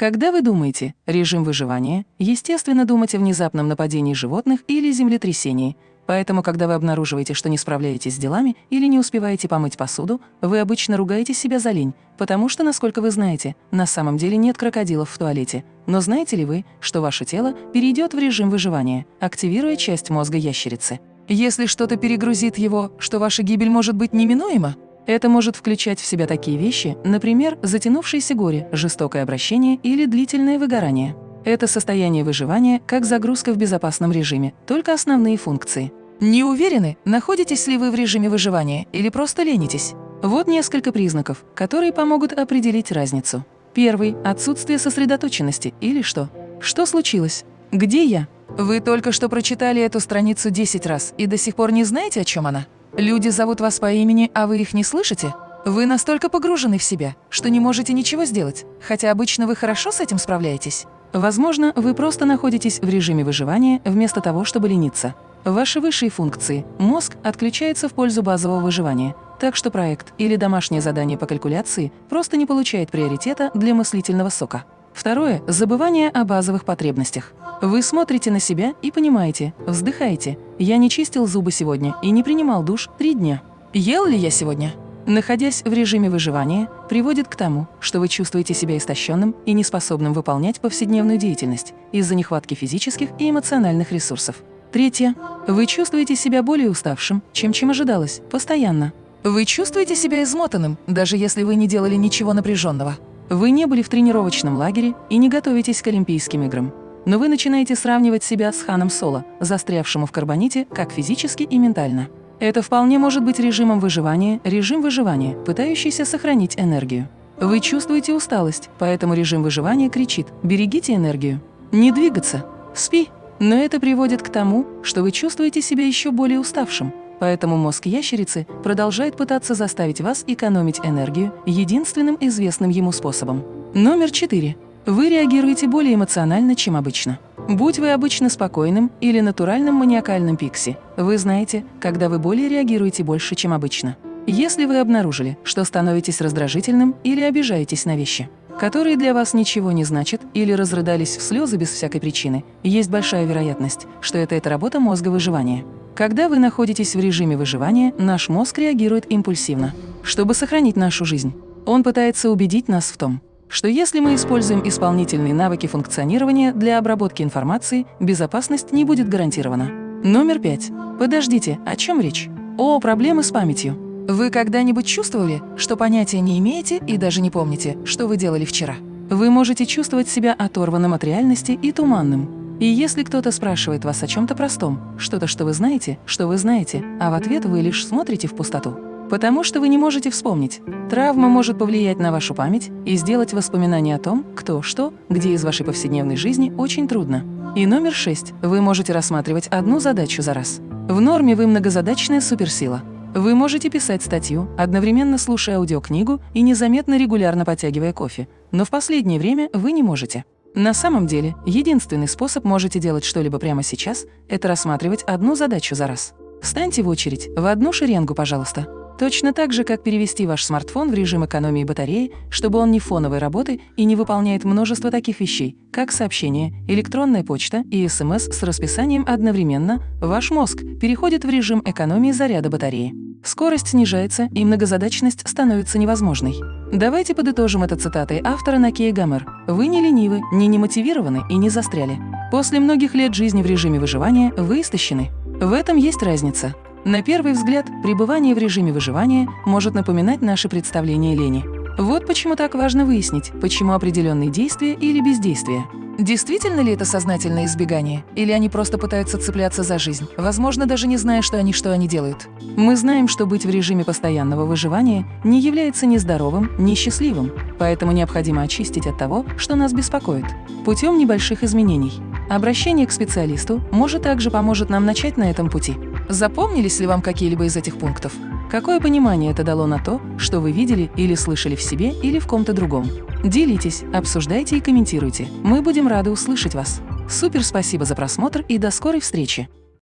Когда вы думаете «режим выживания», естественно, думать о внезапном нападении животных или землетрясении. Поэтому, когда вы обнаруживаете, что не справляетесь с делами или не успеваете помыть посуду, вы обычно ругаете себя за лень, потому что, насколько вы знаете, на самом деле нет крокодилов в туалете. Но знаете ли вы, что ваше тело перейдет в режим выживания, активируя часть мозга ящерицы? Если что-то перегрузит его, что ваша гибель может быть неминуема, это может включать в себя такие вещи, например, затянувшееся горе, жестокое обращение или длительное выгорание. Это состояние выживания как загрузка в безопасном режиме, только основные функции. Не уверены, находитесь ли вы в режиме выживания или просто ленитесь? Вот несколько признаков, которые помогут определить разницу. Первый – отсутствие сосредоточенности или что? Что случилось? Где я? Вы только что прочитали эту страницу 10 раз и до сих пор не знаете, о чем она? Люди зовут вас по имени, а вы их не слышите? Вы настолько погружены в себя, что не можете ничего сделать, хотя обычно вы хорошо с этим справляетесь. Возможно, вы просто находитесь в режиме выживания вместо того, чтобы лениться. Ваши высшие функции – мозг отключается в пользу базового выживания, так что проект или домашнее задание по калькуляции просто не получает приоритета для мыслительного сока. Второе – забывание о базовых потребностях. Вы смотрите на себя и понимаете, вздыхаете. Я не чистил зубы сегодня и не принимал душ три дня. Ел ли я сегодня? Находясь в режиме выживания, приводит к тому, что вы чувствуете себя истощенным и неспособным выполнять повседневную деятельность из-за нехватки физических и эмоциональных ресурсов. Третье. Вы чувствуете себя более уставшим, чем чем ожидалось, постоянно. Вы чувствуете себя измотанным, даже если вы не делали ничего напряженного. Вы не были в тренировочном лагере и не готовитесь к Олимпийским играм но вы начинаете сравнивать себя с Ханом Соло, застрявшему в карбоните как физически и ментально. Это вполне может быть режимом выживания, режим выживания, пытающийся сохранить энергию. Вы чувствуете усталость, поэтому режим выживания кричит «берегите энергию». Не двигаться, спи. Но это приводит к тому, что вы чувствуете себя еще более уставшим, поэтому мозг ящерицы продолжает пытаться заставить вас экономить энергию единственным известным ему способом. Номер четыре. Вы реагируете более эмоционально, чем обычно. Будь вы обычно спокойным или натуральным маниакальным пикси, вы знаете, когда вы более реагируете больше, чем обычно. Если вы обнаружили, что становитесь раздражительным или обижаетесь на вещи, которые для вас ничего не значат или разрыдались в слезы без всякой причины, есть большая вероятность, что это эта работа мозга выживания. Когда вы находитесь в режиме выживания, наш мозг реагирует импульсивно, чтобы сохранить нашу жизнь. Он пытается убедить нас в том, что если мы используем исполнительные навыки функционирования для обработки информации, безопасность не будет гарантирована. Номер пять. Подождите, о чем речь? О, проблемы с памятью. Вы когда-нибудь чувствовали, что понятия не имеете и даже не помните, что вы делали вчера? Вы можете чувствовать себя оторванным от реальности и туманным. И если кто-то спрашивает вас о чем-то простом, что-то, что вы знаете, что вы знаете, а в ответ вы лишь смотрите в пустоту, Потому что вы не можете вспомнить. Травма может повлиять на вашу память и сделать воспоминания о том, кто, что, где из вашей повседневной жизни очень трудно. И номер шесть. Вы можете рассматривать одну задачу за раз. В норме вы многозадачная суперсила. Вы можете писать статью, одновременно слушая аудиокнигу и незаметно регулярно подтягивая кофе. Но в последнее время вы не можете. На самом деле, единственный способ можете делать что-либо прямо сейчас – это рассматривать одну задачу за раз. Встаньте в очередь, в одну шеренгу, пожалуйста. Точно так же, как перевести ваш смартфон в режим экономии батареи, чтобы он не фоновой работы и не выполняет множество таких вещей, как сообщения, электронная почта и СМС с расписанием одновременно, ваш мозг переходит в режим экономии заряда батареи. Скорость снижается, и многозадачность становится невозможной. Давайте подытожим это цитатой автора Накея Гамер. «Вы не ленивы, не немотивированы и не застряли. После многих лет жизни в режиме выживания вы истощены. В этом есть разница. На первый взгляд, пребывание в режиме выживания может напоминать наше представление лени. Вот почему так важно выяснить, почему определенные действия или бездействия. Действительно ли это сознательное избегание? Или они просто пытаются цепляться за жизнь, возможно, даже не зная, что они что они делают? Мы знаем, что быть в режиме постоянного выживания не является ни здоровым, ни счастливым, поэтому необходимо очистить от того, что нас беспокоит, путем небольших изменений. Обращение к специалисту может также поможет нам начать на этом пути. Запомнились ли вам какие-либо из этих пунктов? Какое понимание это дало на то, что вы видели или слышали в себе или в ком-то другом? Делитесь, обсуждайте и комментируйте. Мы будем рады услышать вас. Супер спасибо за просмотр и до скорой встречи!